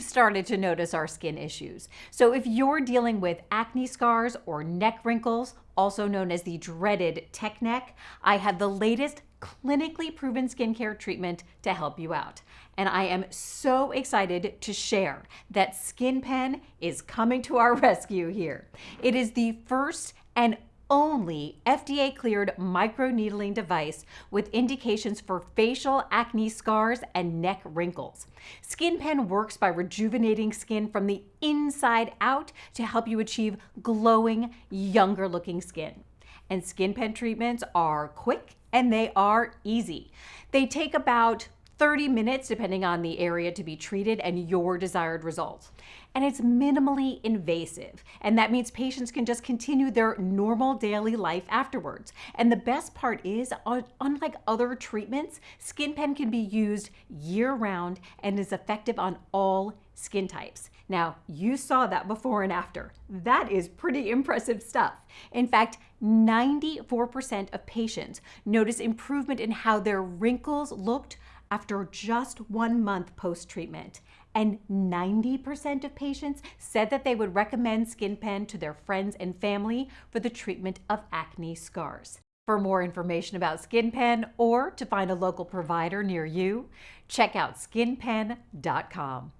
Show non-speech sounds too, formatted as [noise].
started to notice our skin issues. So if you're dealing with acne scars or neck wrinkles, also known as the dreaded tech neck, I have the latest clinically proven skincare treatment to help you out. And I am so excited to share that SkinPen is coming to our [laughs] rescue here. It is the first and only FDA cleared microneedling device with indications for facial acne scars and neck wrinkles. SkinPen works by rejuvenating skin from the inside out to help you achieve glowing, younger looking skin. And SkinPen treatments are quick and they are easy. They take about 30 minutes depending on the area to be treated and your desired results. And it's minimally invasive, and that means patients can just continue their normal daily life afterwards. And the best part is, unlike other treatments, SkinPen can be used year-round and is effective on all skin types. Now, you saw that before and after. That is pretty [laughs] impressive stuff. In fact, 94% of patients notice improvement in how their wrinkles looked after just one month post-treatment. And 90% of patients said that they would recommend SkinPen to their friends and family for the treatment of acne scars. For more information about SkinPen or to find a local provider near you, check out skinpen.com.